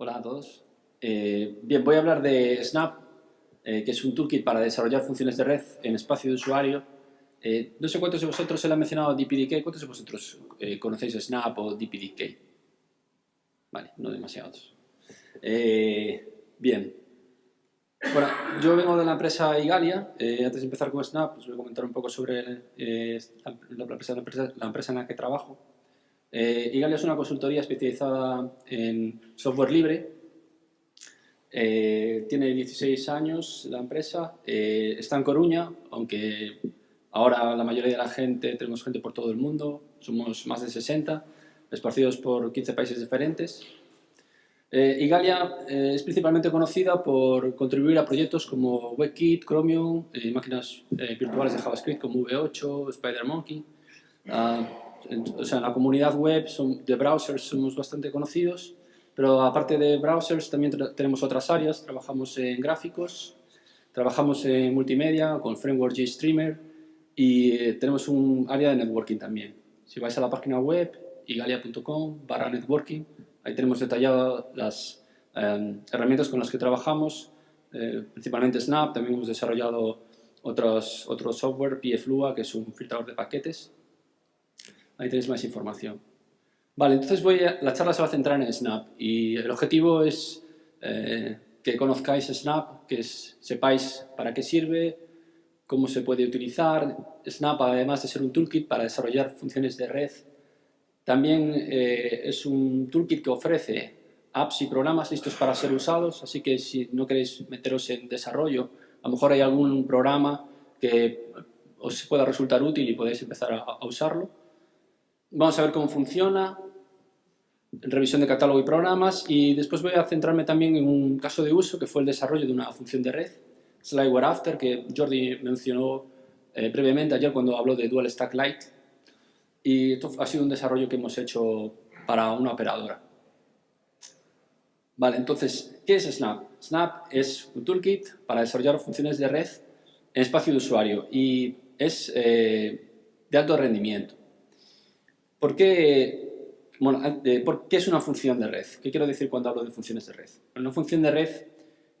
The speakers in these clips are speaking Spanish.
Hola a todos. Eh, bien, voy a hablar de Snap, eh, que es un toolkit para desarrollar funciones de red en espacio de usuario. Eh, no sé cuántos de vosotros se le ha mencionado DPDK, ¿cuántos de vosotros conocéis Snap o DPDK? Vale, no demasiados. bien. Bueno, yo vengo de la empresa Igalia. antes de empezar con Snap, os voy a comentar un poco sobre la empresa en la que trabajo. Eh, Igalia es una consultoría especializada en software libre. Eh, tiene 16 años la empresa, eh, está en Coruña, aunque ahora la mayoría de la gente, tenemos gente por todo el mundo, somos más de 60, esparcidos por 15 países diferentes. Igalia es principalmente conocida por contribuir a proyectos como WebKit, Chromium, máquinas virtuales de JavaScript como V8, SpiderMonkey. Ah, o sea, en la comunidad web de browsers somos bastante conocidos, pero aparte de browsers también tenemos otras áreas, trabajamos en gráficos, trabajamos en multimedia con Framework JStreamer y eh, tenemos un área de networking también. Si vais a la página web igalia.com barra networking, ahí tenemos detalladas las em, herramientas con las que trabajamos, eh, principalmente Snap, también hemos desarrollado otros, otro software, PFLUA, que es un filtrador de paquetes, Ahí tenéis más información. Vale, entonces voy a, la charla se va a centrar en Snap y el objetivo es eh, que conozcáis Snap, que sepáis para qué sirve, cómo se puede utilizar. Snap, además de ser un toolkit para desarrollar funciones de red, también eh, es un toolkit que ofrece apps y programas listos para ser usados, así que si no queréis meteros en desarrollo, a lo mejor hay algún programa que os pueda resultar útil y podéis empezar a usarlo. Vamos a ver cómo funciona, revisión de catálogo y programas y después voy a centrarme también en un caso de uso que fue el desarrollo de una función de red, Slideware After, que Jordi mencionó eh, brevemente ayer cuando habló de Dual Stack Lite y esto ha sido un desarrollo que hemos hecho para una operadora. Vale, entonces, ¿qué es Snap? Snap es un toolkit para desarrollar funciones de red en espacio de usuario y es eh, de alto rendimiento. ¿Por qué, bueno, ¿Por qué es una función de red? ¿Qué quiero decir cuando hablo de funciones de red? Una función de red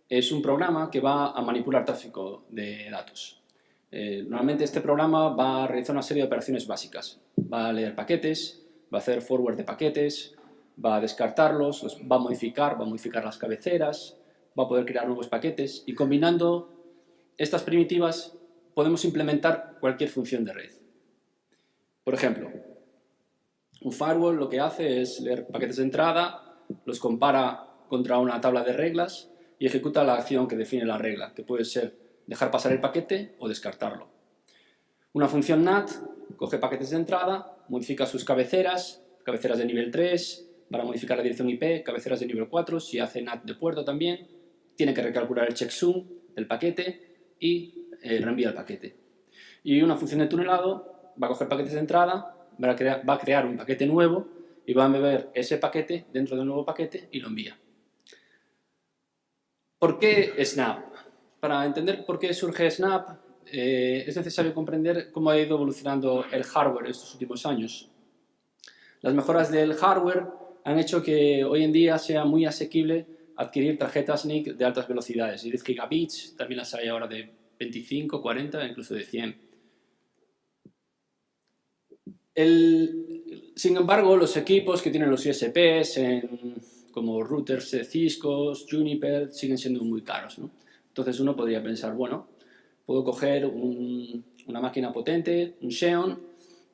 es un programa que va a manipular tráfico de datos. Eh, normalmente este programa va a realizar una serie de operaciones básicas. Va a leer paquetes, va a hacer forward de paquetes, va a descartarlos, los va a modificar, va a modificar las cabeceras, va a poder crear nuevos paquetes y combinando estas primitivas podemos implementar cualquier función de red. Por ejemplo, un firewall lo que hace es leer paquetes de entrada, los compara contra una tabla de reglas y ejecuta la acción que define la regla, que puede ser dejar pasar el paquete o descartarlo. Una función NAT coge paquetes de entrada, modifica sus cabeceras, cabeceras de nivel 3, para modificar la dirección IP, cabeceras de nivel 4, si hace NAT de puerto también, tiene que recalcular el checksum del paquete y eh, reenvía el paquete. Y una función de tunelado va a coger paquetes de entrada, va a, crear, un paquete nuevo y va a beber ese paquete dentro de un nuevo paquete y lo envía. ¿Por qué Snap? Para entender por qué surge Snap, eh, es necesario comprender cómo ha ido evolucionando el hardware estos últimos años. Las mejoras del hardware han hecho que hoy en día sea muy asequible adquirir tarjetas NIC de altas velocidades, 10 gigabits, también las hay ahora de 25, 40, incluso de 100 sin embargo, los equipos que tienen los ISPs, como routers de Cisco, Juniper, siguen siendo muy caros. Entonces uno podría pensar, bueno, puedo coger una máquina potente, un Xeon,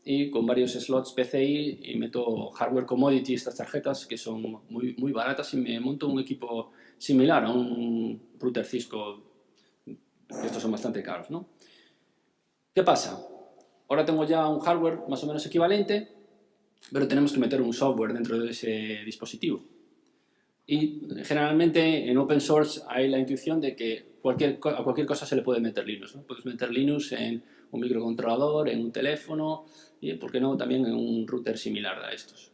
y con varios slots PCI y meto hardware commodity, estas tarjetas que son muy, muy baratas y me monto un equipo similar a un router Cisco, estos son bastante caros. ¿no? ¿Qué pasa? Ahora tengo ya un hardware más o menos equivalente, pero tenemos que meter un software dentro de ese dispositivo. Y generalmente en open source hay la intuición de que cualquier, a cualquier cosa se le puede meter Linux. Puedes meter Linux en un microcontrolador, en un teléfono y, ¿por qué no?, también en un router similar a estos.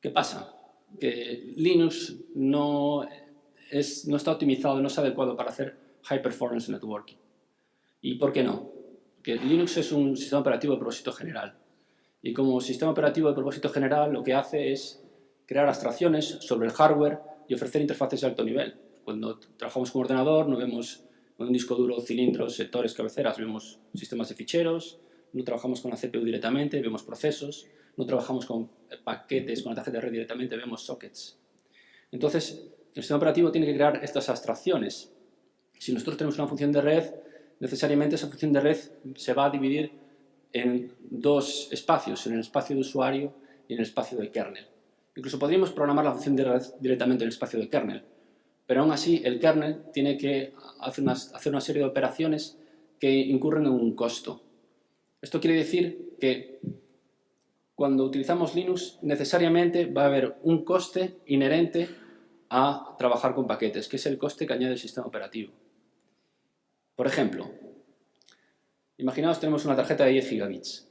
¿Qué pasa? Que Linux no, es, no está optimizado, no es adecuado para hacer high performance networking. ¿Y por qué no? Que Linux es un sistema operativo de propósito general. Y como sistema operativo de propósito general lo que hace es crear abstracciones sobre el hardware y ofrecer interfaces de alto nivel. Cuando trabajamos con ordenador no vemos un disco duro, cilindros, sectores, cabeceras, vemos sistemas de ficheros, no trabajamos con la CPU directamente, vemos procesos, no trabajamos con paquetes, con la tarjeta de red directamente, vemos sockets. Entonces, el sistema operativo tiene que crear estas abstracciones. Si nosotros tenemos una función de red, necesariamente esa función de red se va a dividir en dos espacios, en el espacio de usuario y en el espacio de kernel. Incluso podríamos programar la función de red directamente en el espacio de kernel, pero aún así el kernel tiene que hacer una, hacer una serie de operaciones que incurren en un costo. Esto quiere decir que cuando utilizamos Linux necesariamente va a haber un coste inherente a trabajar con paquetes, que es el coste que añade el sistema operativo. Por ejemplo, imaginaos tenemos una tarjeta de 10 gigabits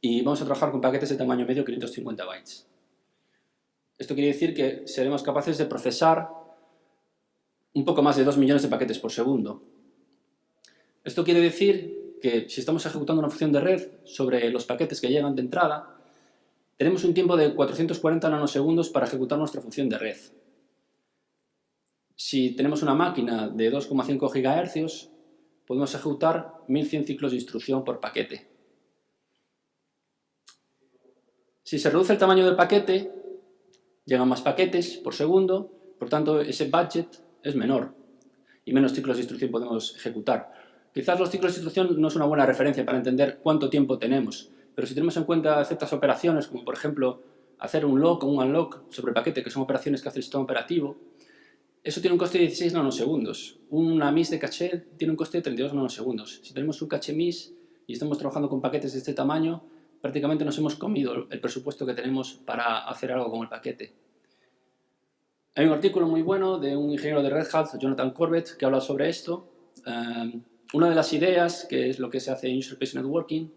y vamos a trabajar con paquetes de tamaño medio 550 bytes. Esto quiere decir que seremos capaces de procesar un poco más de 2 millones de paquetes por segundo. Esto quiere decir que si estamos ejecutando una función de red sobre los paquetes que llegan de entrada, tenemos un tiempo de 440 nanosegundos para ejecutar nuestra función de red. Si tenemos una máquina de 2,5 GHz, podemos ejecutar 1100 ciclos de instrucción por paquete. Si se reduce el tamaño del paquete, llegan más paquetes por segundo, por tanto ese budget es menor y menos ciclos de instrucción podemos ejecutar. Quizás los ciclos de instrucción no es una buena referencia para entender cuánto tiempo tenemos, pero si tenemos en cuenta ciertas operaciones, como por ejemplo hacer un lock o un unlock sobre paquete, que son operaciones que hace el sistema operativo, eso tiene un coste de 16 nanosegundos. Una MIS de caché tiene un coste de 32 nanosegundos. Si tenemos un caché MIS y estamos trabajando con paquetes de este tamaño, prácticamente nos hemos comido el presupuesto que tenemos para hacer algo con el paquete. Hay un artículo muy bueno de un ingeniero de Red Hat, Jonathan Corbett, que habla sobre esto. Um, una de las ideas, que es lo que se hace en User Space Networking,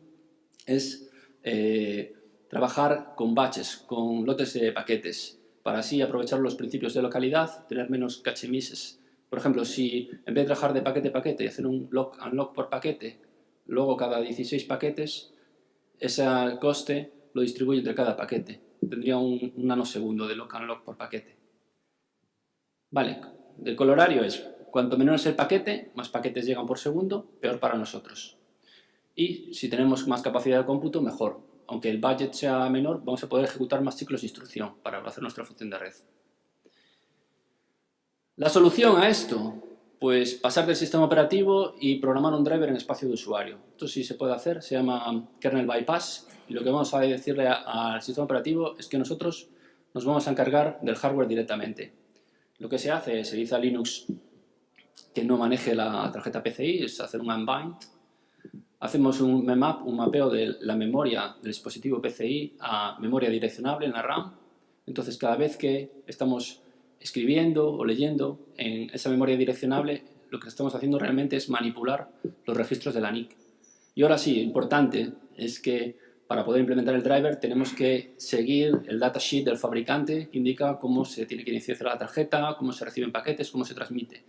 es eh, trabajar con batches, con lotes de paquetes, para así aprovechar los principios de localidad, tener menos cache misses. Por ejemplo, si en vez de trabajar de paquete a paquete y hacer un lock unlock por paquete, luego cada 16 paquetes, ese coste lo distribuye entre cada paquete. Tendría un, nanosegundo de lock unlock por paquete. Vale, el colorario es, cuanto menor es el paquete, más paquetes llegan por segundo, peor para nosotros. Y si tenemos más capacidad de cómputo, mejor. Aunque el budget sea menor, vamos a poder ejecutar más ciclos de instrucción para hacer nuestra función de red. La solución a esto, pues pasar del sistema operativo y programar un driver en espacio de usuario. Esto sí se puede hacer, se llama kernel bypass y lo que vamos a decirle al sistema operativo es que nosotros nos vamos a encargar del hardware directamente. Lo que se hace es, se dice a Linux que no maneje la tarjeta PCI, es hacer un unbind. Hacemos un map, un mapeo de la memoria del dispositivo PCI a memoria direccionable en la RAM. Entonces, cada vez que estamos escribiendo o leyendo en esa memoria direccionable, lo que estamos haciendo realmente es manipular los registros de la NIC. Y ahora sí, importante es que para poder implementar el driver tenemos que seguir el datasheet del fabricante que indica cómo se tiene que iniciar la tarjeta, cómo se reciben paquetes, cómo se transmite.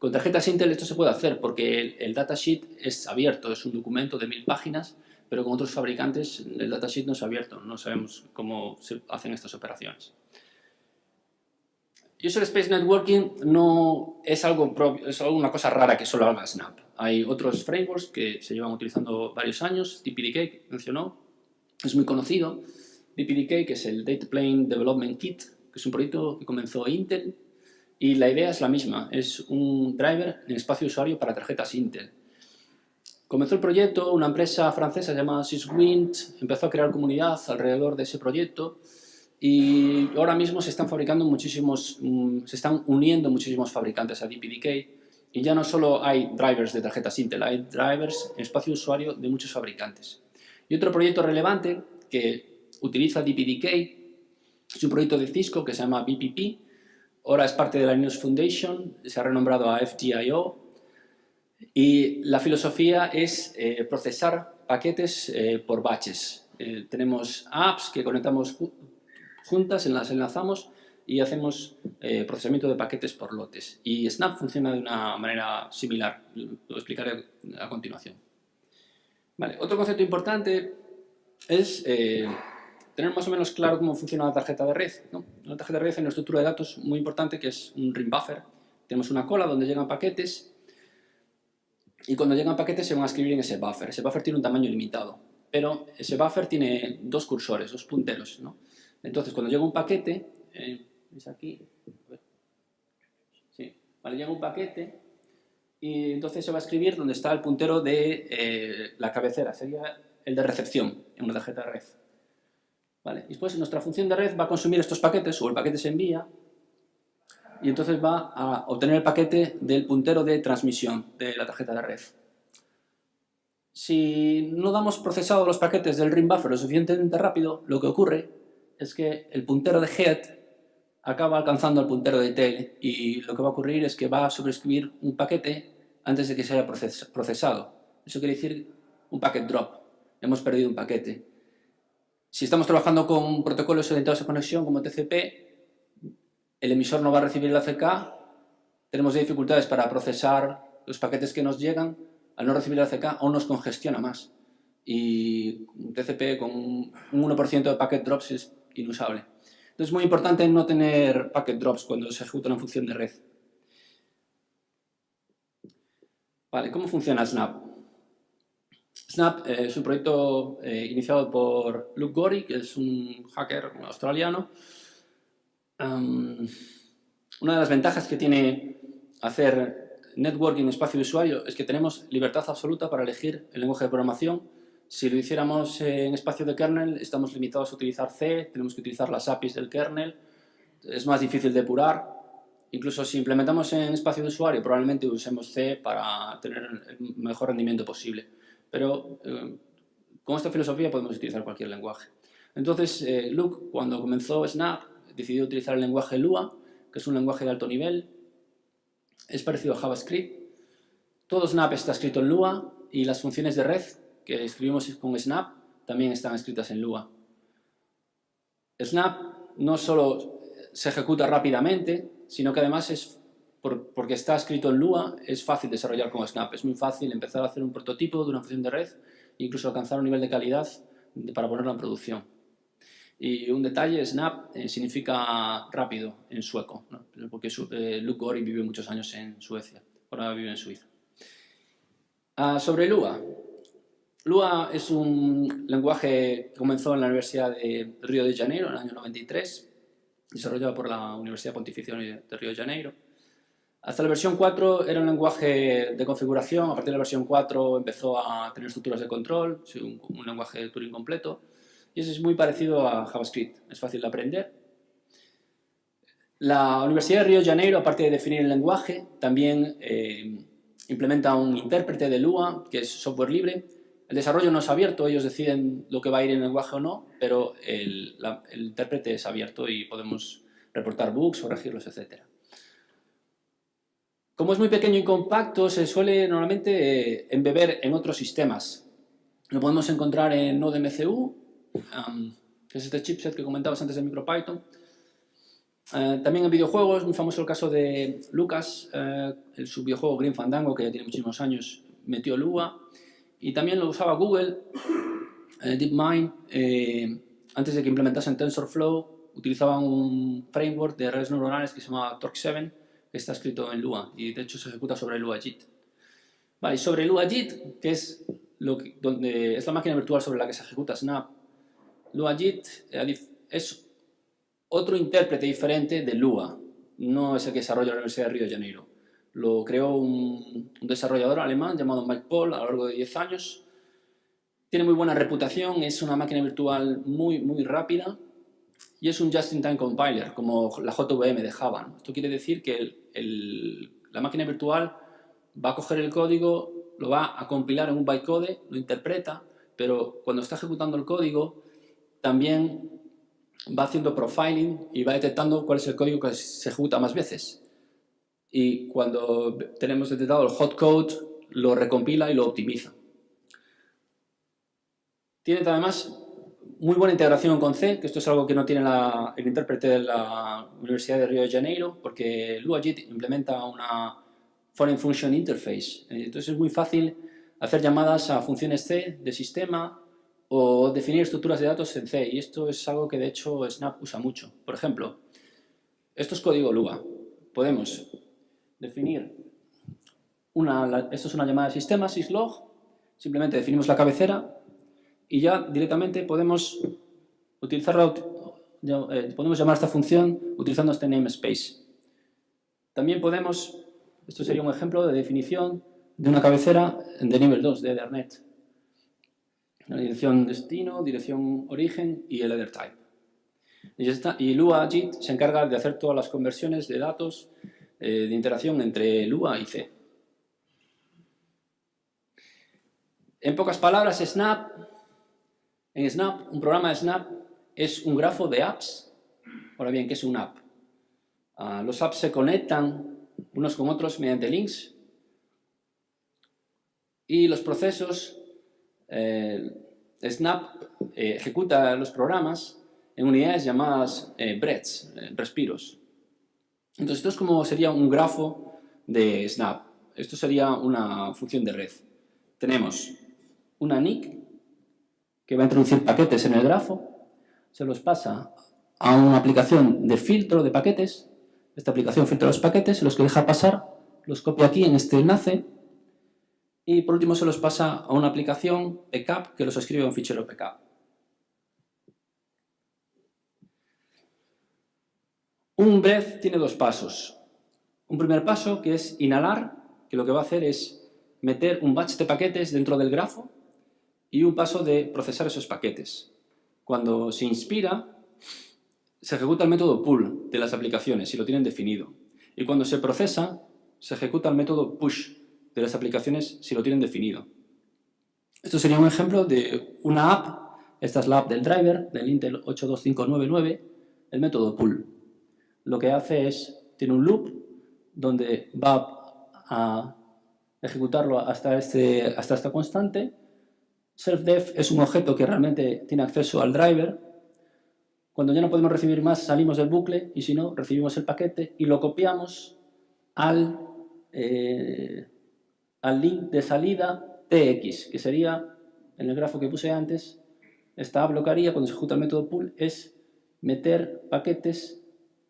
Con tarjetas Intel esto se puede hacer porque el, datasheet es abierto, es un documento de mil páginas, pero con otros fabricantes el datasheet no es abierto, no sabemos cómo se hacen estas operaciones. User Space Networking no es algo propio, es una cosa rara que solo haga Snap. Hay otros frameworks que se llevan utilizando varios años, DPDK, mencionó, es muy conocido. DPDK, que es el Data Plane Development Kit, que es un proyecto que comenzó Intel, y la idea es la misma, es un driver en espacio usuario para tarjetas Intel. Comenzó el proyecto, una empresa francesa llamada Syswind empezó a crear comunidad alrededor de ese proyecto y ahora mismo se están fabricando muchísimos, mm, se están uniendo muchísimos fabricantes a DPDK y ya no solo hay drivers de tarjetas Intel, hay drivers en espacio usuario de muchos fabricantes. Y otro proyecto relevante que utiliza DPDK es un proyecto de Cisco que se llama BPP, ahora es parte de la Linux Foundation, se ha renombrado a FGIO y la filosofía es eh, procesar paquetes eh, por batches. Eh, tenemos apps que conectamos juntas, las enlazamos y hacemos procesamiento de paquetes por lotes. Y Snap funciona de una manera similar, lo explicaré a continuación. Vale, otro concepto importante es, tener más o menos claro cómo funciona la tarjeta de red. ¿no? Una tarjeta de red en una estructura de datos muy importante que es un ring buffer. Tenemos una cola donde llegan paquetes y cuando llegan paquetes se van a escribir en ese buffer. Ese buffer tiene un tamaño limitado, pero ese buffer tiene dos cursores, dos punteros. Entonces, cuando llega un paquete, eh, ¿veis aquí? Sí, vale, llega un paquete y entonces se va a escribir donde está el puntero de eh, la cabecera, sería el de recepción en una tarjeta de red. Y después nuestra función de red va a consumir estos paquetes o el paquete se envía y entonces va a obtener el paquete del puntero de transmisión de la tarjeta de red. Si no damos procesado los paquetes del ring buffer lo suficientemente rápido, lo que ocurre es que el puntero de head acaba alcanzando el puntero de tail y lo que va a ocurrir es que va a sobreescribir un paquete antes de que se haya procesado. Eso quiere decir un packet drop. Hemos perdido un paquete. Si estamos trabajando con protocolos orientados a conexión como TCP, el emisor no va a recibir el ACK, tenemos dificultades para procesar los paquetes que nos llegan, al no recibir el ACK aún nos congestiona más. Y TCP con un 1% de packet drops es inusable. Entonces es muy importante no tener packet drops cuando se ejecuta una función de red. Vale, ¿cómo funciona Snap? Snap eh, es un proyecto eh, iniciado por Luke Gori, que es un hacker australiano. una de las ventajas que tiene hacer networking en espacio de usuario es que tenemos libertad absoluta para elegir el lenguaje de programación si lo hiciéramos en espacio de kernel, estamos limitados a utilizar C, tenemos que utilizar las APIs del kernel, es más difícil depurar. Incluso si implementamos en espacio de usuario, probablemente usemos C para tener el mejor rendimiento posible. Pero eh, con esta filosofía podemos utilizar cualquier lenguaje. Entonces, eh, Luke, cuando comenzó Snap, decidió utilizar el lenguaje Lua, que es un lenguaje de alto nivel. Es parecido a JavaScript. Todo Snap está escrito en Lua y las funciones de red que escribimos con Snap también están escritas en Lua. Snap no solo se ejecuta rápidamente, sino que además es porque está escrito en Lua, es fácil desarrollar con Snap. Es muy fácil empezar a hacer un prototipo de una función de red e incluso alcanzar un nivel de calidad para ponerla en producción. Y un detalle, Snap eh, significa rápido en sueco, porque eh, Luke Gori vivió muchos años en Suecia, ahora vive en Suiza. Ah, sobre Lua, Lua es un lenguaje que comenzó en la Universidad de Río de Janeiro en el año 93, desarrollado por la Universidad Pontificia de Río de Janeiro. Hasta la versión 4 era un lenguaje de configuración, a partir de la versión 4 empezó a tener estructuras de control, un, lenguaje de Turing completo, y eso es muy parecido a JavaScript, es fácil de aprender. La Universidad de Río de Janeiro, aparte de definir el lenguaje, también eh, implementa un intérprete de Lua, que es software libre, el desarrollo no es abierto, ellos deciden lo que va a ir en el lenguaje o no, pero el, intérprete es abierto y podemos reportar bugs, corregirlos, etc. Como es muy pequeño y compacto, se suele normalmente eh, embeber en otros sistemas. Lo podemos encontrar en NodeMCU, que es este chipset que comentabas antes de MicroPython. Eh, también en videojuegos, muy famoso el caso de Lucas, eh, el su videojuego Green Fandango, que ya tiene muchísimos años, metió Lua. Y también lo usaba Google, eh, DeepMind, eh, antes de que implementasen TensorFlow, utilizaban un framework de redes neuronales que se llama Torque7, que está escrito en Lua, y de hecho se ejecuta sobre LuaJIT. Vale, y sobre LuaJIT, que es, lo donde es la máquina virtual sobre la que se ejecuta Snap, LuaJIT eh, es otro intérprete diferente de Lua, no es el que desarrolla la Universidad de Río de Janeiro. Lo creó un, desarrollador alemán llamado Mike Paul a lo largo de 10 años. Tiene muy buena reputación, es una máquina virtual muy, muy rápida y es un just-in-time compiler, como la JVM de Java. Esto quiere decir que la máquina virtual va a coger el código, lo va a compilar en un bytecode, lo interpreta, pero cuando está ejecutando el código también va haciendo profiling y va detectando cuál es el código que se ejecuta más veces y cuando tenemos detectado el hot code lo recompila y lo optimiza. Tiene además muy buena integración con C, que esto es algo que no tiene el intérprete de la Universidad de Río de Janeiro, porque LuaJIT implementa una Foreign Function Interface. Entonces es muy fácil hacer llamadas a funciones C de sistema o definir estructuras de datos en C, y esto es algo que de hecho Snap usa mucho. Por ejemplo, esto es código Lua. Podemos definir una, esto es una llamada de sistema, syslog, simplemente definimos la cabecera y ya directamente podemos utilizarla, eh, podemos llamar esta función utilizando este namespace. También podemos, esto sería un ejemplo de definición de una cabecera de nivel 2 de Ethernet la dirección destino, dirección origen y el header type. Y, y Lua JIT se encarga de hacer todas las conversiones de datos eh, de interacción entre Lua y C. En pocas palabras, Snap, Snap, un programa de Snap es un grafo de apps. Ahora bien, ¿qué es un app? Ah, los apps se conectan unos con otros mediante links y los procesos eh, Snap eh, ejecuta los programas en unidades llamadas eh, breaths, respiros. Entonces esto es como sería un grafo de Snap. Esto sería una función de red. Tenemos una NIC que va a introducir paquetes en el grafo, se los pasa a una aplicación de filtro de paquetes, esta aplicación filtra los paquetes, los que deja pasar, los copia aquí en este enlace y por último se los pasa a una aplicación PCAP que los escribe en un fichero PCAP. Un breath tiene dos pasos. Un primer paso que es inhalar, que lo que va a hacer es meter un batch de paquetes dentro del grafo y un paso de procesar esos paquetes. Cuando se inspira, se ejecuta el método pull de las aplicaciones, si lo tienen definido. Y cuando se procesa, se ejecuta el método push, de las aplicaciones si lo tienen definido. Esto sería un ejemplo de una app, esta es la app del driver, del Intel 82599, el método pull. Lo que hace es, tiene un loop donde va a ejecutarlo hasta, este, hasta esta constante. Self-def es un objeto que realmente tiene acceso al driver. Cuando ya no podemos recibir más, salimos del bucle y si no, recibimos el paquete y lo copiamos al, eh, al link de salida tx, que sería, en el grafo que puse antes, esta blocaría cuando se ejecuta el método pull, es meter paquetes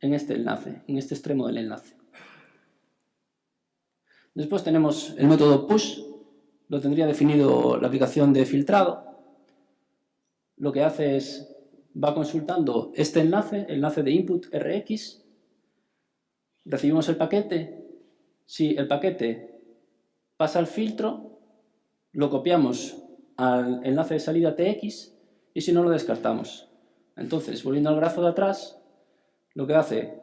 en este enlace, en este extremo del enlace. Después tenemos el método push, lo tendría definido la aplicación de filtrado. Lo que hace es, va consultando este enlace, el enlace de input rx, recibimos el paquete, si el paquete pasa el filtro, lo copiamos al enlace de salida TX y si no lo descartamos. Entonces, volviendo al grafo de atrás, lo que hace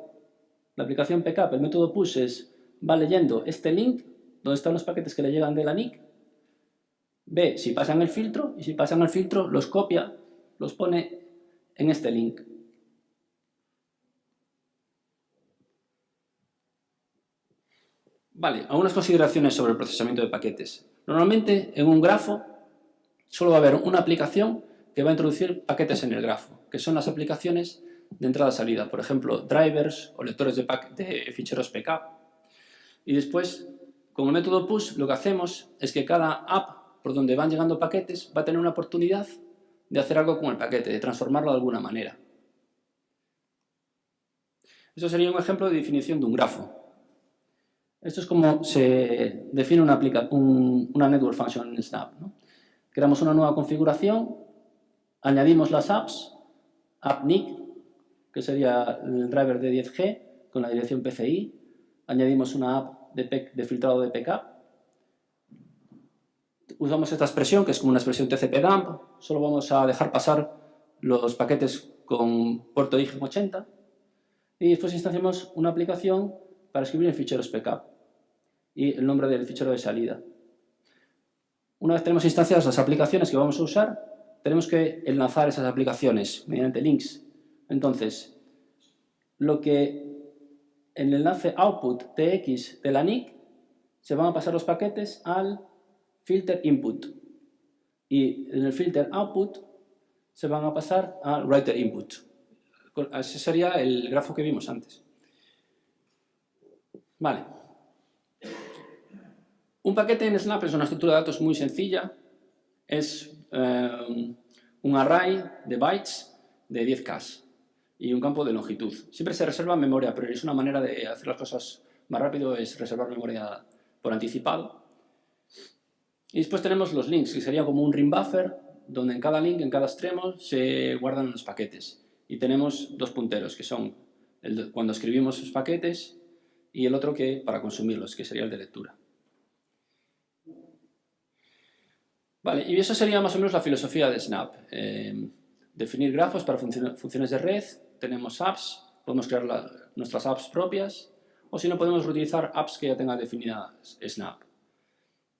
la aplicación PCAP, el método push es, va leyendo este link, donde están los paquetes que le llegan de la NIC, ve si pasan el filtro y si pasan el filtro los copia, los pone en este link. Vale, algunas consideraciones sobre el procesamiento de paquetes. Normalmente en un grafo solo va a haber una aplicación que va a introducir paquetes en el grafo, que son las aplicaciones de entrada-salida, por ejemplo, drivers o lectores de, de ficheros PK. Y después, con el método push, lo que hacemos es que cada app por donde van llegando paquetes va a tener una oportunidad de hacer algo con el paquete, de transformarlo de alguna manera. Eso sería un ejemplo de definición de un grafo. Esto es como se define una, una network function en Snap. Creamos una nueva configuración, añadimos las apps, appNIC, que sería el driver de 10G con la dirección PCI, añadimos una app de, de filtrado de PK, usamos esta expresión, que es como una expresión TCP-dump, solo vamos a dejar pasar los paquetes con puerto IGM80, y después instanciamos una aplicación para escribir en ficheros PK y el nombre del fichero de salida. Una vez tenemos instanciadas las aplicaciones que vamos a usar, tenemos que enlazar esas aplicaciones mediante links. Entonces, lo que en el enlace output tx de la NIC se van a pasar los paquetes al filter input y en el filter output se van a pasar al writer input. Ese sería el grafo que vimos antes. Vale. Un paquete en Snap es una estructura de datos muy sencilla. Es eh, un array de bytes de 10K y un campo de longitud. Siempre se reserva memoria, pero es una manera de hacer las cosas más rápido, es reservar memoria por anticipado. Y después tenemos los links, que sería como un ring buffer, donde en cada link, en cada extremo, se guardan los paquetes. Y tenemos dos punteros, que son el cuando escribimos los paquetes y el otro que para consumirlos, que sería el de lectura. Vale, y eso sería más o menos la filosofía de Snap. Eh, definir grafos para funciones de red, tenemos apps, podemos crear nuestras apps propias, o si no podemos reutilizar apps que ya tenga definida Snap.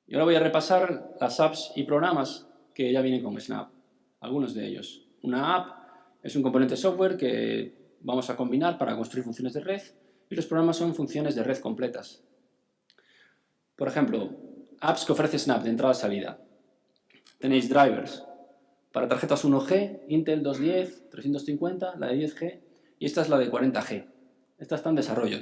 Y ahora voy a repasar las apps y programas que ya vienen con Snap, algunos de ellos. Una app es un componente software que vamos a combinar para construir funciones de red y los programas son funciones de red completas. Por ejemplo, apps que ofrece Snap de entrada a salida. Tenéis drivers para tarjetas 1G, Intel 210, 350, la de 10G y esta es la de 40G. Esta está en desarrollo.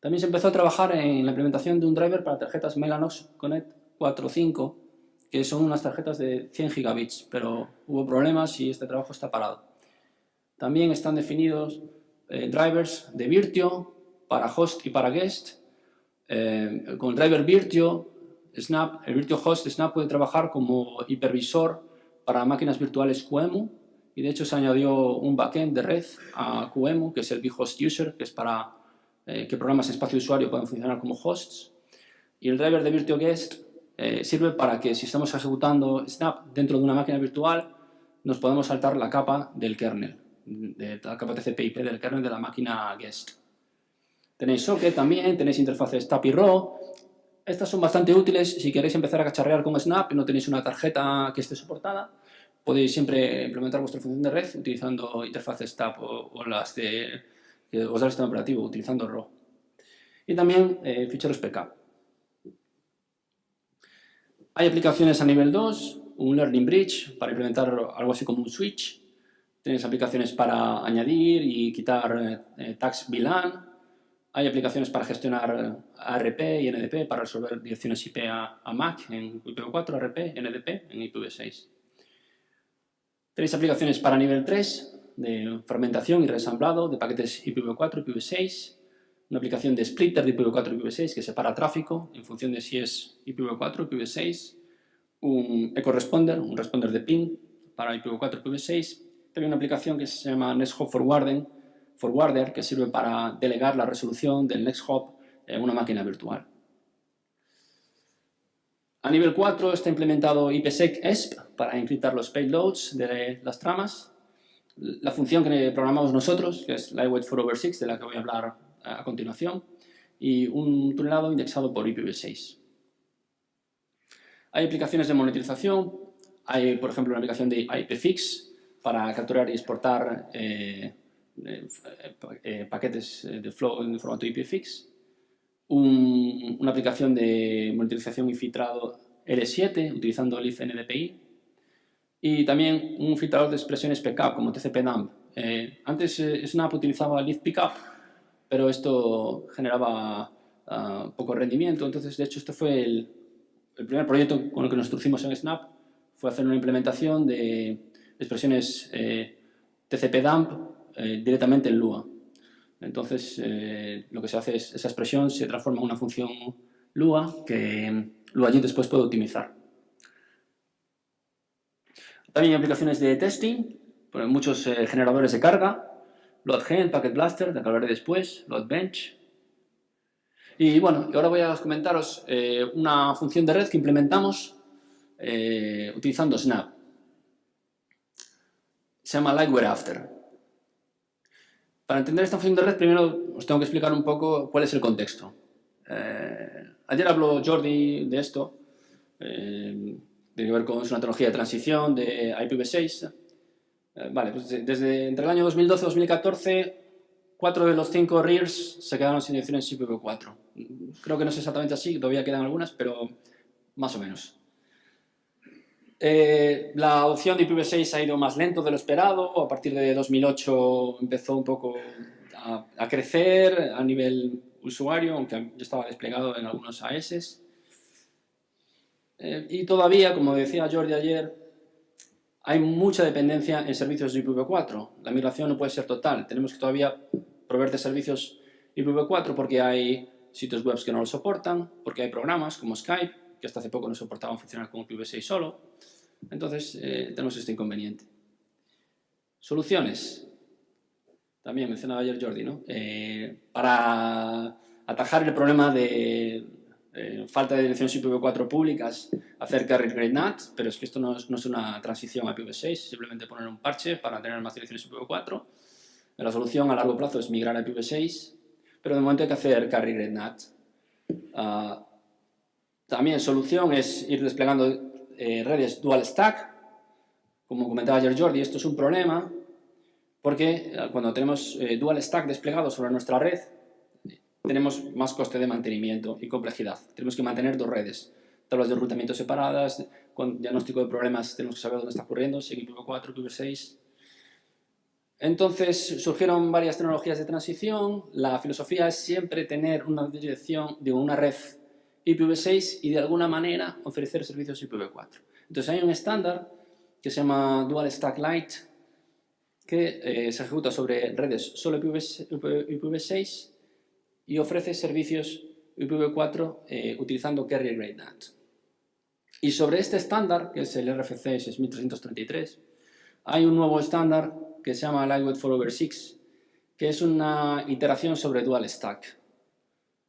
También se empezó a trabajar en la implementación de un driver para tarjetas Mellanox Connect 4.5, que son unas tarjetas de 100 gigabits, pero hubo problemas y este trabajo está parado. También están definidos eh, drivers de Virtio para host y para guest. Eh, con el driver Virtio, Snap, el Virtio Host Snap puede trabajar como hipervisor para máquinas virtuales QEMU y de hecho se añadió un backend de red a QEMU, que es el vHost User, que es para eh, que programas de espacio usuario puedan funcionar como hosts. Y el driver de Virtual Guest eh, sirve para que si estamos ejecutando Snap dentro de una máquina virtual, nos podemos saltar la capa del kernel, de la capa TCP/IP del kernel de la máquina Guest. Tenéis socket también, tenéis interfaces TAP y RAW. Estas son bastante útiles si queréis empezar a cacharrear con Snap y no tenéis una tarjeta que esté soportada podéis siempre implementar vuestra función de red utilizando interfaces TAP o, las de os da el sistema operativo utilizando RAW. Y también eh, ficheros PK. Hay aplicaciones a nivel 2, un Learning Bridge para implementar algo así como un switch. Tenéis aplicaciones para añadir y quitar eh, tags VLAN. Hay aplicaciones para gestionar ARP y NDP para resolver direcciones IP a, Mac en IPv4, ARP, NDP en IPv6. Tenéis aplicaciones para nivel 3 de fragmentación y resamblado de paquetes IPv4 y IPv6, una aplicación de splitter de IPv4 y IPv6 que separa tráfico en función de si es IPv4 o IPv6, un eco responder, un responder de ping para IPv4 y IPv6, también una aplicación que se llama NextHop Forwarder que sirve para delegar la resolución del NextHop en una máquina virtual. A nivel 4 está implementado IPsec ESP para encriptar los payloads de las tramas. La función que programamos nosotros, que es Lightweight 4 over 6, de la que voy a hablar a continuación, y un tunelado indexado por IPv6. Hay aplicaciones de monetización, hay por ejemplo una aplicación de IPFix para capturar y exportar eh, eh, eh, paquetes de flow en formato IPFix una aplicación de monitorización y filtrado L7 utilizando el NDPI y también un filtrador de expresiones PK como TCP-dump. Eh, antes eh, Snap utilizaba Leaf Pickup, pero esto generaba ah, poco rendimiento, entonces de hecho este fue el, primer proyecto con el que nos introducimos en Snap, fue hacer una implementación de expresiones eh, TCP-dump directamente en Lua. Entonces, eh, lo que se hace es, esa expresión se transforma en una función Lua que LuaJIT después puede optimizar. También hay aplicaciones de testing, muchos eh, generadores de carga, LoadGen, Packet Blaster, de que hablaré después, LoadBench. Y bueno, ahora voy a comentaros eh, una función de red que implementamos utilizando Snap. Se llama Lightware After. Para entender esta función de red, primero os tengo que explicar un poco cuál es el contexto. Eh, ayer habló Jordi de esto, eh, ver con una tecnología de transición de IPv6. Eh, vale, pues desde entre el año 2012 y 2014, cuatro de los cinco REARs se quedaron sin direcciones IPv4. Creo que no es exactamente así, todavía quedan algunas, pero más o menos. Eh, la adopción de IPv6 ha ido más lento de lo esperado, a partir de 2008 empezó un poco a, crecer a nivel usuario, aunque ya estaba desplegado en algunos AS. Eh, y todavía, como decía Jordi ayer, hay mucha dependencia en servicios de IPv4. La migración no puede ser total. Tenemos que todavía proveer de servicios IPv4 porque hay sitios web que no lo soportan, porque hay programas como Skype, que hasta hace poco no soportaban funcionar con IPv6 solo. Entonces, eh, tenemos este inconveniente. Soluciones. También mencionaba ayer Jordi, ¿no? Eh, para atajar el problema de eh, falta de direcciones IPv4 públicas, hacer carry grade NAT, pero es que esto no es, no es una transición a IPv6, simplemente poner un parche para tener más direcciones IPv4. La solución a largo plazo es migrar a IPv6, pero de momento hay que hacer carry grade NAT. Uh, también solución es ir desplegando eh, redes dual stack. Como comentaba ayer Jordi, esto es un problema porque eh, cuando tenemos eh, dual stack desplegado sobre nuestra red, tenemos más coste de mantenimiento y complejidad. Tenemos que mantener dos redes, tablas de enrutamiento separadas, con diagnóstico de problemas tenemos que saber dónde está ocurriendo, si IPv4, IPv6. Entonces surgieron varias tecnologías de transición. La filosofía es siempre tener una dirección, digo, una red IPv6 y de alguna manera ofrecer servicios IPv4. Entonces hay un estándar que se llama Dual Stack Lite que eh, se ejecuta sobre redes solo IPv6 y ofrece servicios IPv4 eh, utilizando Carrier Grade NAT. Y sobre este estándar, que es el RFC 6333, hay un nuevo estándar que se llama Lightweight Follower 6, que es una iteración sobre Dual Stack.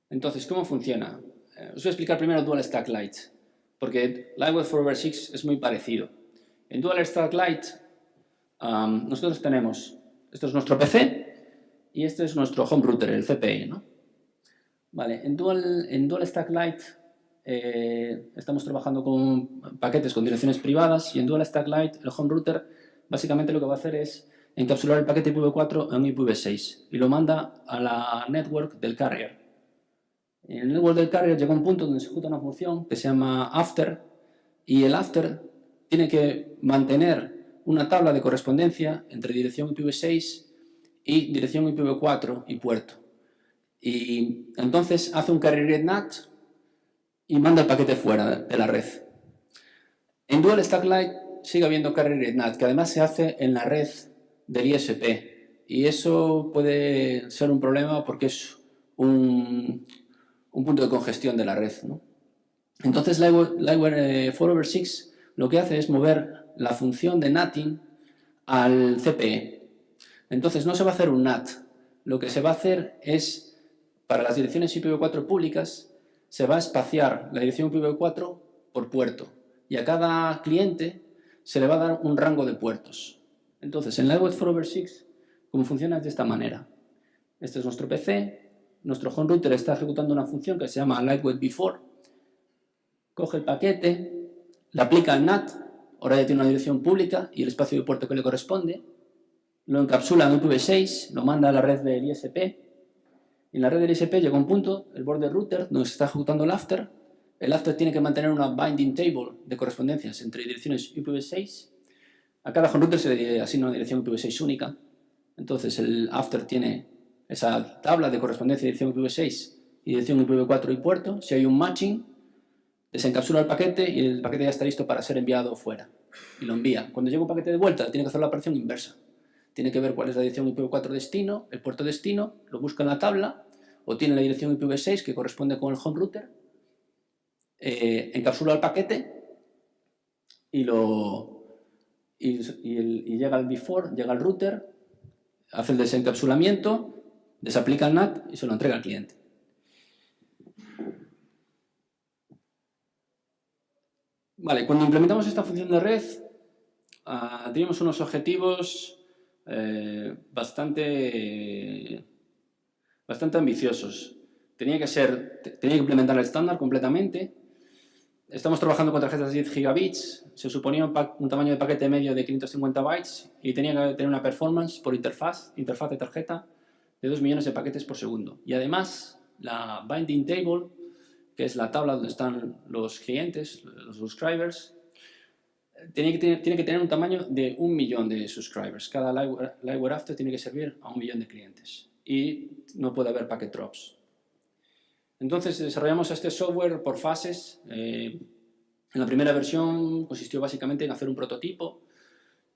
Entonces, ¿cómo funciona? Eh, os voy a explicar primero Dual Stack Lite, porque Lightweight Forever 6 es muy parecido. En Dual Stack Lite nosotros tenemos, esto es nuestro PC y este es nuestro home router, el CPI. ¿no? Vale, en Dual, en Dual Stack Lite eh, estamos trabajando con paquetes con direcciones privadas y en Dual Stack Lite el home router básicamente lo que va a hacer es encapsular el paquete IPv4 en IPv6 y lo manda a la network del carrier. En el network del carrier llega un punto donde se ejecuta una función que se llama after y el after tiene que mantener una tabla de correspondencia entre dirección IPv6 y dirección IPv4 y puerto. Y entonces hace un carrier NAT y manda el paquete fuera de la red. En Dual Stack Lite sigue habiendo carrier NAT, que además se hace en la red del ISP. Y eso puede ser un problema porque es un, un punto de congestión de la red. ¿no? Entonces Liveware 4over6 eh, lo que hace es mover la función de NATing al CPE. Entonces no se va a hacer un NAT, lo que se va a hacer es, para las direcciones IPv4 públicas, se va a espaciar la dirección IPv4 por puerto y a cada cliente se le va a dar un rango de puertos. Entonces en Liveware 4over6, ¿cómo funciona? Es de esta manera. Este es nuestro PC, nuestro home router está ejecutando una función que se llama lightweight before, coge el paquete, le aplica al NAT, ahora ya tiene una dirección pública y el espacio de puerto que le corresponde, lo encapsula en IPv6, lo manda a la red del ISP, y en la red del ISP llega un punto, el border router, donde se está ejecutando el after, el after tiene que mantener una binding table de correspondencias entre direcciones IPv6, a cada home router se le asigna una dirección IPv6 única, entonces el after tiene esa tabla de correspondencia de dirección IPv6 y dirección IPv4 y puerto, si hay un matching, desencapsula el paquete y el paquete ya está listo para ser enviado fuera. Y lo envía. Cuando llega un paquete de vuelta, tiene que hacer la operación inversa. Tiene que ver cuál es la dirección IPv4 destino, el puerto destino, lo busca en la tabla, o tiene la dirección IPv6 que corresponde con el home router, eh, encapsula el paquete y, lo, y, y llega al before, llega al router, hace el desencapsulamiento, desaplica el NAT y se lo entrega al cliente. Vale, cuando implementamos esta función de red, uh, teníamos unos objetivos eh, bastante, bastante ambiciosos. Tenía que, ser, tenía que implementar el estándar completamente. Estamos trabajando con tarjetas de 10 gigabits. Se suponía un, un, tamaño de paquete medio de 550 bytes y tenía que tener una performance por interfaz, interfaz de tarjeta, de 2 millones de paquetes por segundo. Y además, la binding table, que es la tabla donde están los clientes, los subscribers, tiene que, tener, un tamaño de un millón de subscribers. Cada Liveware After tiene que servir a un millón de clientes. Y no puede haber packet drops. Entonces desarrollamos este software por fases. Eh, en la primera versión consistió básicamente en hacer un prototipo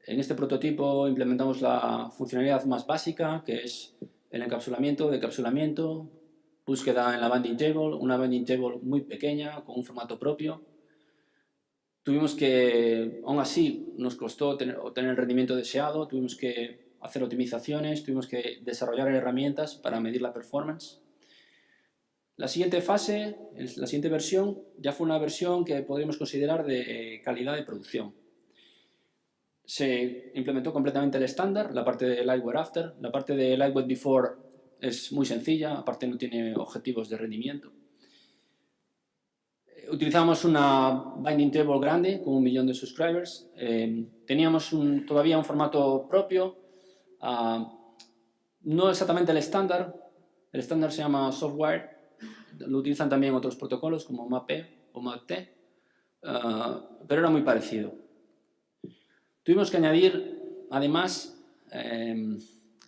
En este prototipo implementamos la funcionalidad más básica, que es el encapsulamiento, decapsulamiento, búsqueda en la binding table, una binding table muy pequeña, con un formato propio. Tuvimos que, aún así, nos costó obtener el rendimiento deseado, tuvimos que hacer optimizaciones, tuvimos que desarrollar herramientas para medir la performance. La siguiente fase, la siguiente versión, ya fue una versión que podríamos considerar de calidad de producción. Se implementó completamente el estándar, la parte de Lightweight After, la parte de Lightweight Before es muy sencilla, aparte no tiene objetivos de rendimiento. Utilizamos una binding table grande con un millón de subscribers. Eh, teníamos todavía un formato propio, ah, no exactamente el estándar, el estándar se llama software, lo utilizan también otros protocolos como MAPE o MAPT, ah, pero era muy parecido. Tuvimos que añadir, además, em,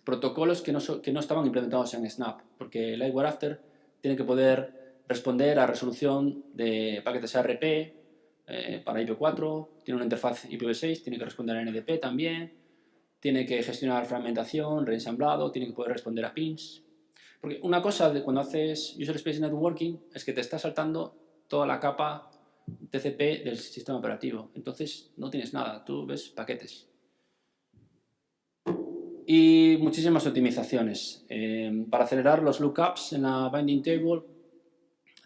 protocolos que no, estaban implementados en Snap, porque Lightware After tiene que poder responder a resolución de paquetes ARP eh, para IP4, tiene una interfaz IPv6, tiene que responder a NDP también, tiene que gestionar fragmentación, reensamblado, tiene que poder responder a pins. Porque una cosa de cuando haces User Space Networking es que te está saltando toda la capa TCP del sistema operativo. Entonces no tienes nada, tú ves paquetes. Y muchísimas optimizaciones. Eh, para acelerar los lookups en la binding table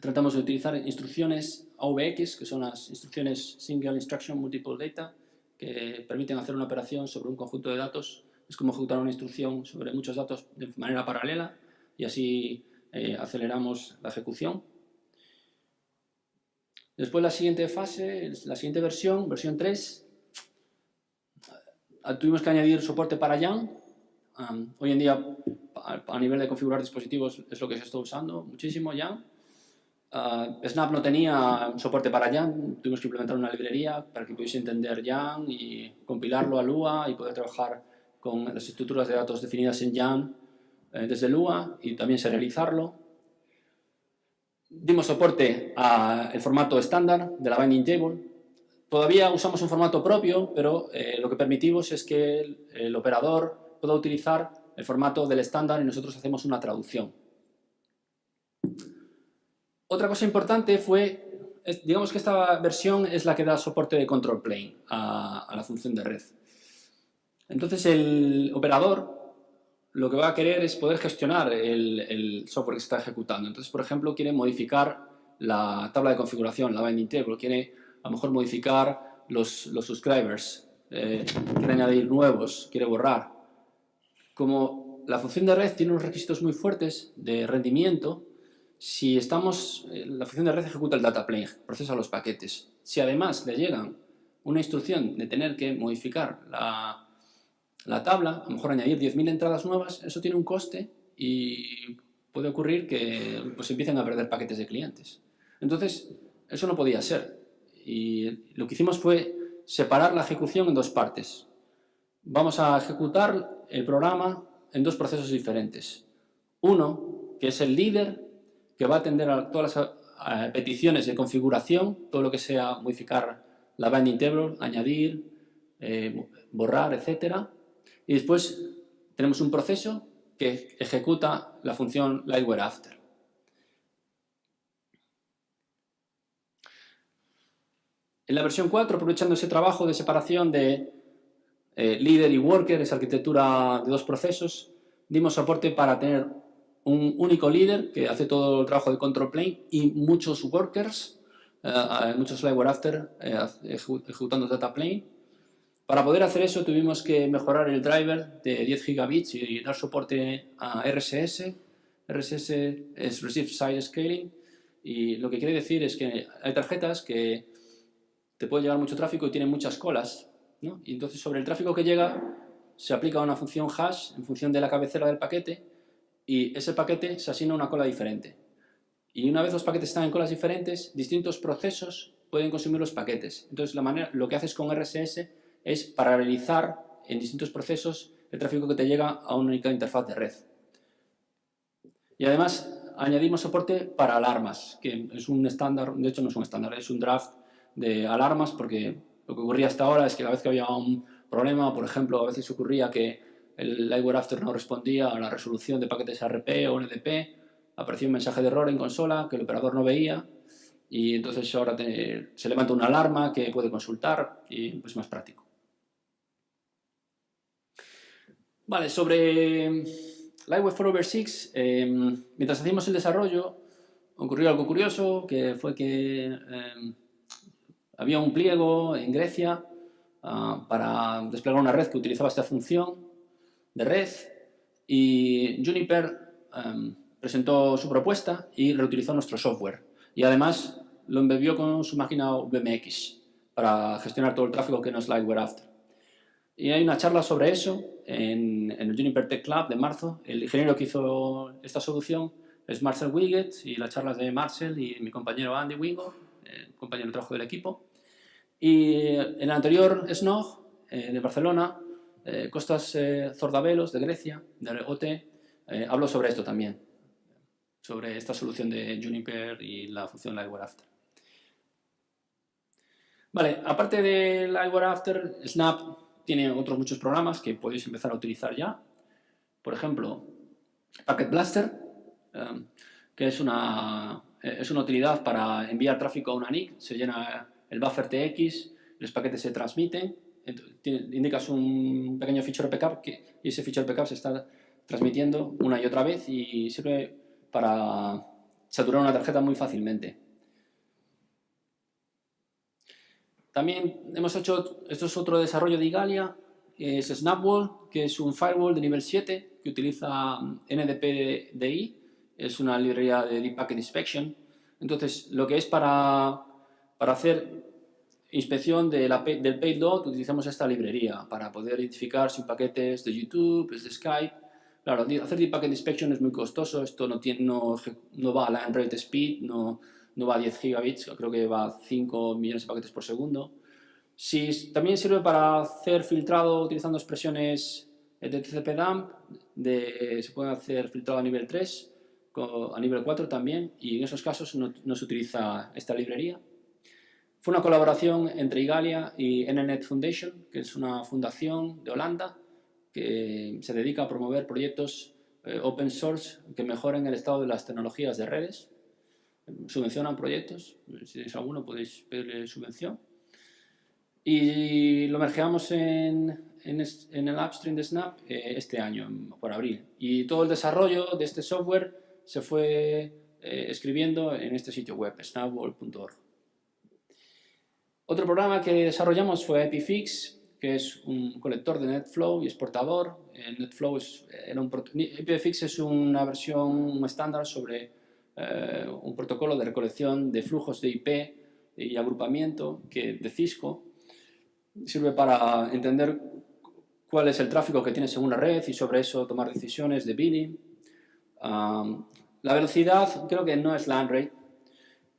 tratamos de utilizar instrucciones AVX, que son las instrucciones Single Instruction Multiple Data, que permiten hacer una operación sobre un conjunto de datos. Es como ejecutar una instrucción sobre muchos datos de manera paralela y así eh, aceleramos la ejecución. Después la siguiente fase, la siguiente versión, versión 3, ah, tuvimos que añadir soporte para YAN. hoy en día, a nivel de configurar dispositivos, es lo que se está usando muchísimo YAN. Ah, Snap no tenía soporte para YAN, tuvimos que implementar una librería para que pudiese entender YAN y compilarlo a Lua y poder trabajar con las estructuras de datos definidas en YAN eh, desde Lua y también serializarlo. Dimos soporte al formato estándar de la binding table. Todavía usamos un formato propio, pero eh, lo que permitimos es que el, operador pueda utilizar el formato del estándar y nosotros hacemos una traducción. Otra cosa importante fue, digamos que esta versión es la que da soporte de control plane a, a la función de red. Entonces el operador lo que va a querer es poder gestionar el, software que se está ejecutando. Entonces, por ejemplo, quiere modificar la tabla de configuración, la binding table, quiere a lo mejor modificar los, los subscribers, eh, quiere añadir nuevos, quiere borrar. Como la función de red tiene unos requisitos muy fuertes de rendimiento, si estamos, eh, la función de red ejecuta el data plane, procesa los paquetes. Si además le llegan una instrucción de tener que modificar la, la tabla, a lo mejor añadir 10.000 entradas nuevas, eso tiene un coste y puede ocurrir que pues, empiecen a perder paquetes de clientes. Entonces, eso no podía ser. Y lo que hicimos fue separar la ejecución en dos partes. Vamos a ejecutar el programa en dos procesos diferentes. Uno, que es el líder, que va a atender a todas las peticiones de configuración, todo lo que sea modificar la binding table, añadir, eh, borrar, etcétera y después tenemos un proceso que ejecuta la función Lightware After. En la versión 4, aprovechando ese trabajo de separación de eh, líder y worker, esa arquitectura de dos procesos, dimos soporte para tener un único líder que hace todo el trabajo de control plane y muchos workers, eh, muchos Lightware After eh, ejecutando data plane para poder hacer eso tuvimos que mejorar el driver de 10 gigabits y dar soporte a RSS. RSS es Receive Side Scaling y lo que quiere decir es que hay tarjetas que te pueden llevar mucho tráfico y tienen muchas colas. Y entonces sobre el tráfico que llega se aplica una función hash en función de la cabecera del paquete y ese paquete se asigna una cola diferente. Y una vez los paquetes están en colas diferentes, distintos procesos pueden consumir los paquetes. Entonces lo que haces con RSS es paralelizar en distintos procesos el tráfico que te llega a una única interfaz de red. Y además añadimos soporte para alarmas, que es un estándar, de hecho no es un estándar, es un draft de alarmas porque lo que ocurría hasta ahora es que cada vez que había un, problema, por ejemplo, a veces ocurría que el Lightware After no respondía a la resolución de paquetes RP o NDP, aparecía un mensaje de error en consola que el operador no veía y entonces ahora se levanta una alarma que puede consultar y es más práctico. Vale, sobre Lightware for Over 6, em, mientras hacíamos el desarrollo, ocurrió algo curioso, que fue que em, había un pliego en Grecia ah, para desplegar una red que utilizaba esta función de red y Juniper em, presentó su propuesta y reutilizó nuestro software. Y además lo embebió con su máquina VMX para gestionar todo el tráfico que no es Lightware After. Y hay una charla sobre eso en, el Juniper Tech Club de marzo. El ingeniero que hizo esta solución es Marcel Wiggett y la charla es de Marcel y mi compañero Andy Wingo, el compañero de trabajo del equipo. Y en el anterior SNOG eh, de Barcelona, eh, Costas eh, Zordavelos de Grecia, de OT, habló sobre esto también, sobre esta solución de Juniper y la función Lightware After. Vale, aparte de Lightware After, Snap tiene otros muchos programas que podéis empezar a utilizar ya. Por ejemplo, Packet Blaster, que es una, es una utilidad para enviar tráfico a una NIC. Se llena el buffer TX, los paquetes se transmiten, indicas un pequeño feature backup que, y ese feature backup se está transmitiendo una y otra vez y sirve para saturar una tarjeta muy fácilmente. También hemos hecho, esto es otro desarrollo de Igalia, es Snapwall, que es un firewall de nivel 7 que utiliza NDPDI, es una librería de Deep Packet Inspection. Entonces, lo que es para para hacer inspección de la, del payload utilizamos esta librería para poder identificar si un paquete es de YouTube, es de Skype. Claro, hacer Deep Packet Inspection es muy costoso, esto no, tiene, no, no va a la Android Speed, no, no va a 10 gigabits, creo que va a 5 millones de paquetes por segundo. Si, también sirve para hacer filtrado utilizando expresiones de TCP-DAMP, de, se puede hacer filtrado a nivel 3, a nivel 4 también, y en esos casos no, no se utiliza esta librería. Fue una colaboración entre Igalia y NNet Foundation, que es una fundación de Holanda que se dedica a promover proyectos eh, open source que mejoren el estado de las tecnologías de redes. Subvencionan proyectos, si tenéis alguno podéis pedirle subvención. Y lo mergeamos en, en, el upstream de Snap eh, este año, por abril. Y todo el desarrollo de este software se fue eh, escribiendo en este sitio web, snapwall.org. Otro programa que desarrollamos fue Epifix, que es un colector de NetFlow y exportador. NetFlow es, era un, Epifix es una versión estándar sobre eh, un protocolo de recolección de flujos de IP y agrupamiento que, de Cisco. Sirve para entender cuál es el tráfico que tiene según la red y sobre eso tomar decisiones de billing. la velocidad creo que no es la rate,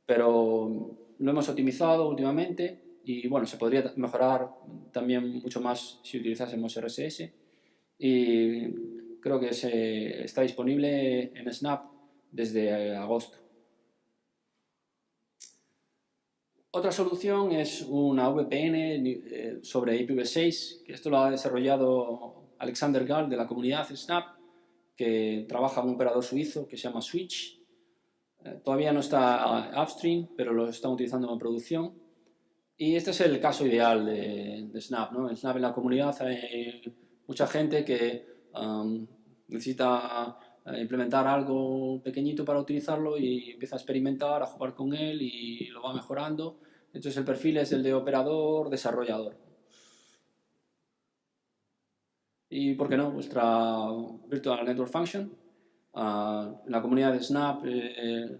pero lo hemos optimizado últimamente y bueno, se podría mejorar también mucho más si utilizásemos RSS y creo que se, está disponible en Snap desde agosto. Otra solución es una VPN eh, sobre IPv6, que esto lo ha desarrollado Alexander Gall de la comunidad Snap, que trabaja en un operador suizo que se llama Switch. Eh, todavía no está upstream, pero lo están utilizando en producción. Y este es el caso ideal de, Snap. En Snap en la comunidad hay mucha gente que um, necesita eh, implementar algo pequeñito para utilizarlo y empieza a experimentar, a jugar con él y lo va mejorando. Entonces el perfil es el de operador, desarrollador. Y, ¿por qué no?, vuestra Virtual Network Function. Uh, en la comunidad de Snap eh,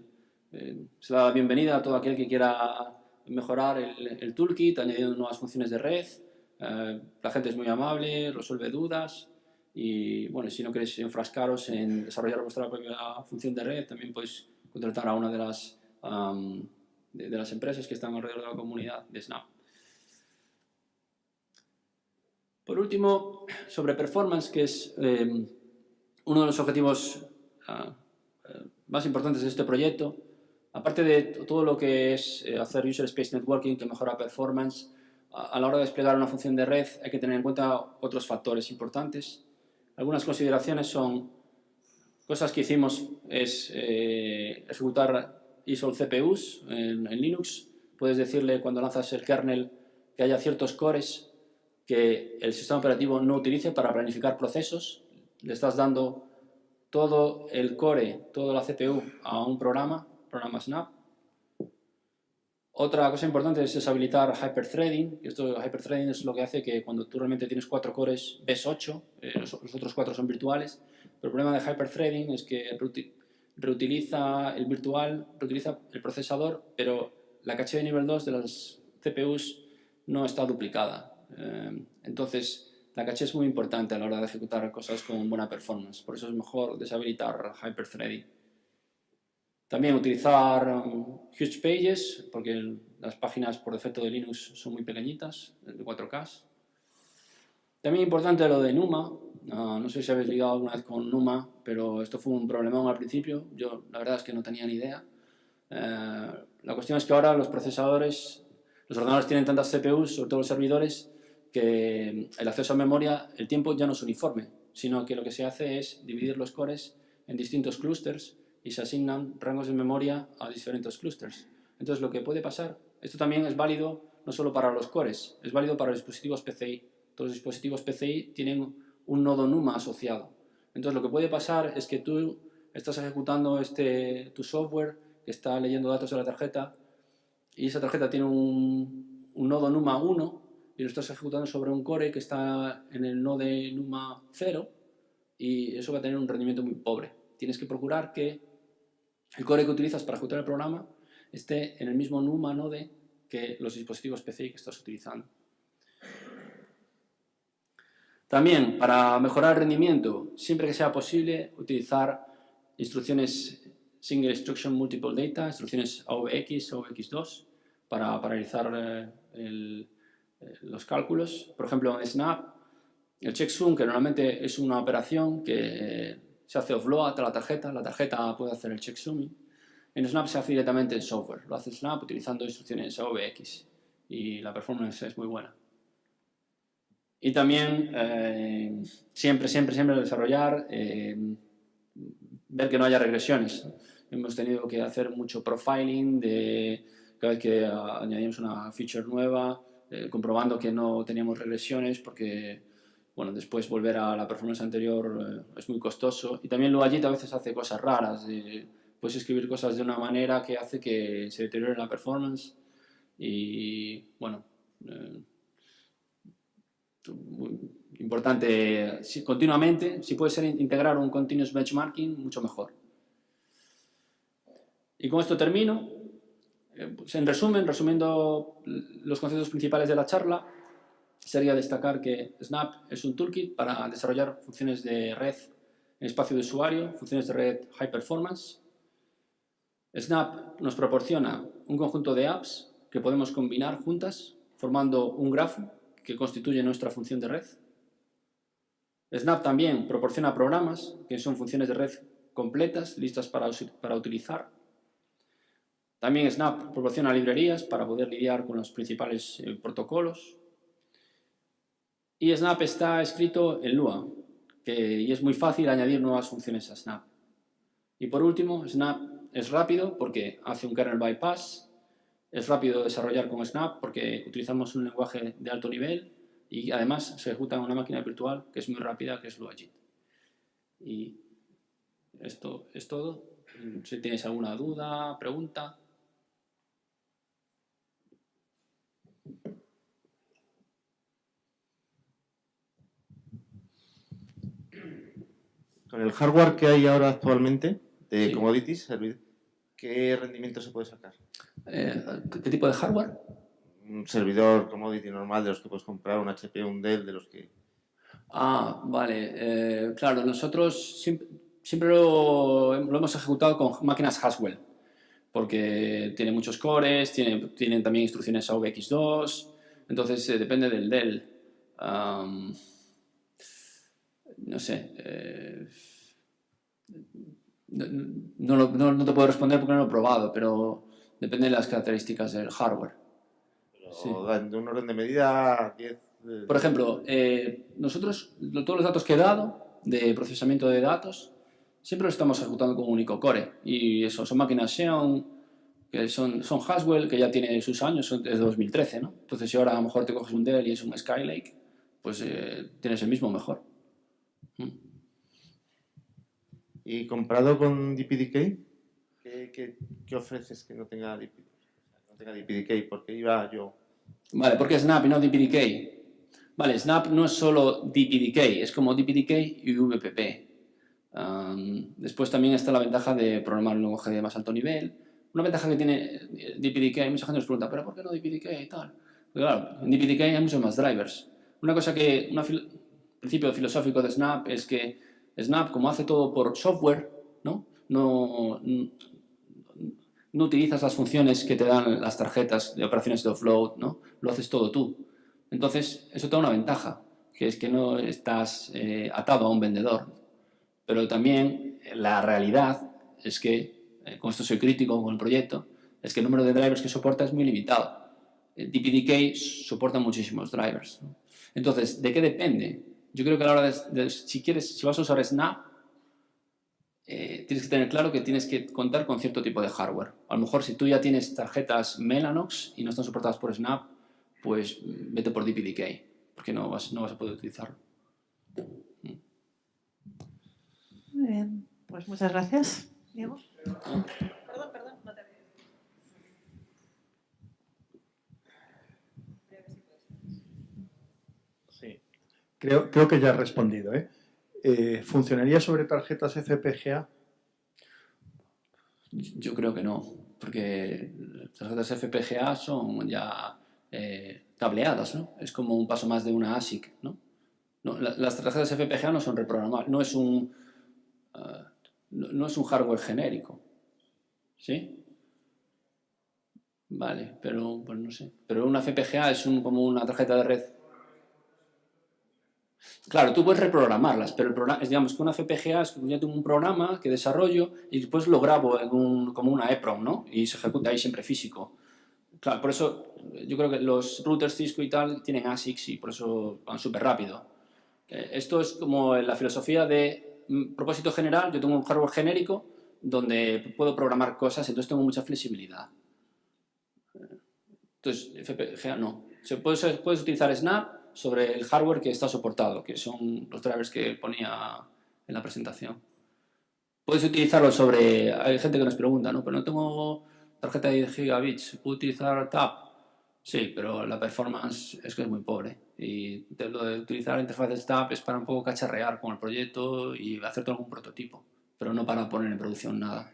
eh, se da la bienvenida a todo aquel que quiera mejorar el, toolkit, añadiendo nuevas funciones de red. Eh, la gente es muy amable, resuelve dudas y bueno, si no queréis enfrascaros en desarrollar vuestra propia función de red, también podéis contratar a una de las, de, las empresas que están alrededor de la comunidad de Snap. Por último, sobre performance, que es eh, uno de los objetivos ah, eh, más importantes de este proyecto, Aparte de todo lo que es eh, hacer User Space Networking que mejora performance, a la hora de desplegar una función de red hay que tener en cuenta otros factores importantes. Algunas consideraciones son cosas que hicimos es eh, ejecutar ISOL CPUs en, en, Linux. Puedes decirle cuando lanzas el kernel que haya ciertos cores que el sistema operativo no utilice para planificar procesos. Le estás dando todo el core, toda la CPU a un programa, programa Snap, otra cosa importante es deshabilitar hyperthreading. Esto hyperthreading es lo que hace que cuando tú realmente tienes cuatro cores ves 8, eh, los, otros cuatro son virtuales. Pero el problema de hyperthreading es que reutiliza el virtual, reutiliza el procesador, pero la caché de nivel 2 de las CPUs no está duplicada. Eh, entonces, la caché es muy importante a la hora de ejecutar cosas con buena performance. Por eso es mejor deshabilitar hyperthreading. También utilizar um, Huge Pages, porque las páginas por defecto de Linux son muy pequeñitas, de 4K. También importante lo de NUMA. no sé si habéis ligado alguna vez con NUMA, pero esto fue un problemón al principio. Yo la verdad es que no tenía ni idea. Eh, la cuestión es que ahora los procesadores, los ordenadores tienen tantas CPUs, sobre todo los servidores, que el acceso a memoria, el tiempo ya no es uniforme, sino que lo que se hace es dividir los cores en distintos clústeres y se asignan rangos de memoria a diferentes clusters. Entonces lo que puede pasar, esto también es válido no solo para los cores, es válido para los dispositivos PCI. Todos los dispositivos PCI tienen un nodo NUMA asociado. Entonces lo que puede pasar es que tú estás ejecutando este, tu software que está leyendo datos de la tarjeta y esa tarjeta tiene un, un nodo NUMA 1 y lo estás ejecutando sobre un core que está en el nodo NUMA 0 y eso va a tener un rendimiento muy pobre. Tienes que procurar que el core que utilizas para ejecutar el programa esté en el mismo NUMA node que los dispositivos PCI que estás utilizando. También, para mejorar el rendimiento, siempre que sea posible, utilizar instrucciones Single Instruction Multiple Data, instrucciones AVX, AVX2, para, realizar eh, eh, los cálculos. Por ejemplo, en Snap, el checksum, que normalmente es una operación que se hace offload a la tarjeta, la tarjeta puede hacer el checksuming. En Snap se hace directamente en software, lo hace Snap utilizando instrucciones AVX y la performance es muy buena. Y también eh, siempre, siempre, siempre desarrollar, eh, ver que no haya regresiones. Hemos tenido que hacer mucho profiling de cada vez que añadimos una feature nueva, eh, comprobando que no teníamos regresiones porque bueno, después volver a la performance anterior eh, es muy costoso. Y también Luagit a veces hace cosas raras. puedes escribir cosas de una manera que hace que se deteriore la performance. Y bueno, eh, importante continuamente, si puede ser integrar un continuous benchmarking, mucho mejor. Y con esto termino. Eh, pues en resumen, resumiendo los conceptos principales de la charla, sería destacar que Snap es un toolkit para desarrollar funciones de red en espacio de usuario, funciones de red high performance. Snap nos proporciona un conjunto de apps que podemos combinar juntas formando un grafo que constituye nuestra función de red. Snap también proporciona programas que son funciones de red completas, listas para, para utilizar. También Snap proporciona librerías para poder lidiar con los principales eh, protocolos y Snap está escrito en Lua, que, y es muy fácil añadir nuevas funciones a Snap. Y por último, Snap es rápido porque hace un kernel bypass, es rápido desarrollar con Snap porque utilizamos un lenguaje de alto nivel y además se ejecuta en una máquina virtual que es muy rápida, que es Luagit. Y esto es todo. Si tienes alguna duda, pregunta... Con el hardware que hay ahora actualmente de commodities, ¿qué rendimiento se puede sacar? Eh, ¿Qué tipo de hardware? Un servidor commodity normal de los que puedes comprar, un HP, un Dell, de los que... Ah, vale. Eh, claro, nosotros siempre, lo, hemos ejecutado con máquinas Haswell, porque tiene muchos cores, tiene, tienen también instrucciones AVX2, entonces eh, depende del Dell no sé, eh, no, te puedo responder porque no lo he probado, pero depende de las características del hardware. Un orden de medida 10... Eh, Por ejemplo, eh, nosotros todos los datos que he dado de procesamiento de datos siempre los estamos ejecutando con un único core. Y eso, son máquinas Xeon, que son, son Haswell, que ya tiene sus años, son desde 2013, ¿no? Entonces, si ahora a lo mejor te coges un Dell y es un Skylake, pues eh, tienes el mismo mejor. ¿Y comparado con DPDK? ¿Qué, qué, ofreces que no tenga, no tenga DPDK? Porque iba yo... Vale, ¿por qué Snap y no DPDK? Vale, Snap no es solo DPDK, es como DPDK y VPP. después también está la ventaja de programar un lenguaje de más alto nivel. Una ventaja que tiene eh, DPDK, hay mucha gente nos pregunta, ¿pero por qué no DPDK y tal? Pues claro, en DPDK hay muchos más drivers. Una cosa que, un principio filosófico de Snap es que Snap, como hace todo por software, ¿no? No, no utilizas las funciones que te dan las tarjetas de operaciones de offload, ¿no? Lo haces todo tú. Entonces, eso te da una ventaja, que es que no estás eh, atado a un vendedor. Pero también la realidad es que, eh, con esto soy crítico con el proyecto, es que el número de drivers que soporta es muy limitado. El DPDK soporta muchísimos drivers. Entonces, ¿de qué depende? Yo creo que a la hora de, si quieres, si vas a usar Snap, eh, tienes que tener claro que tienes que contar con cierto tipo de hardware. A lo mejor si tú ya tienes tarjetas Mellanox y no están soportadas por Snap, pues vete por DPDK, porque no vas, no vas a poder utilizarlo. Muy bien, pues muchas gracias. Diego. Perdón, perdón, no te Sí, creo, que ya he respondido. ¿eh? Eh, ¿Funcionaría sobre tarjetas FPGA? Yo creo que no, porque las tarjetas FPGA son ya eh, tableadas, ¿no? Es como un paso más de una ASIC, ¿no? las tarjetas FPGA no son reprogramables, no es un, eh, no, es un hardware genérico, ¿sí? Vale, pero pues no sé. Pero una FPGA es un, como una tarjeta de red Claro, tú puedes reprogramarlas, pero el programa, digamos que una FPGA es que yo tengo un programa que desarrollo y después lo grabo en un, como una EPROM, ¿no? Y se ejecuta ahí siempre físico. Claro, por eso yo creo que los routers Cisco y tal tienen ASICs y por eso van súper rápido. Eh, esto es como la filosofía de mm, propósito general, yo tengo un hardware genérico donde puedo programar cosas, entonces tengo mucha flexibilidad. Entonces, FPGA no. Se puede, puedes utilizar Snap sobre el hardware que está soportado, que son los drivers que ponía en la presentación. Puedes utilizarlo sobre... Hay gente que nos pregunta, ¿no? Pero no tengo tarjeta de gigabits, ¿puedo utilizar TAP? Sí, pero la performance es que es muy pobre. Y lo de utilizar interfaces TAP es para un poco cacharrear con el proyecto y hacer algún prototipo, pero no para poner en producción nada.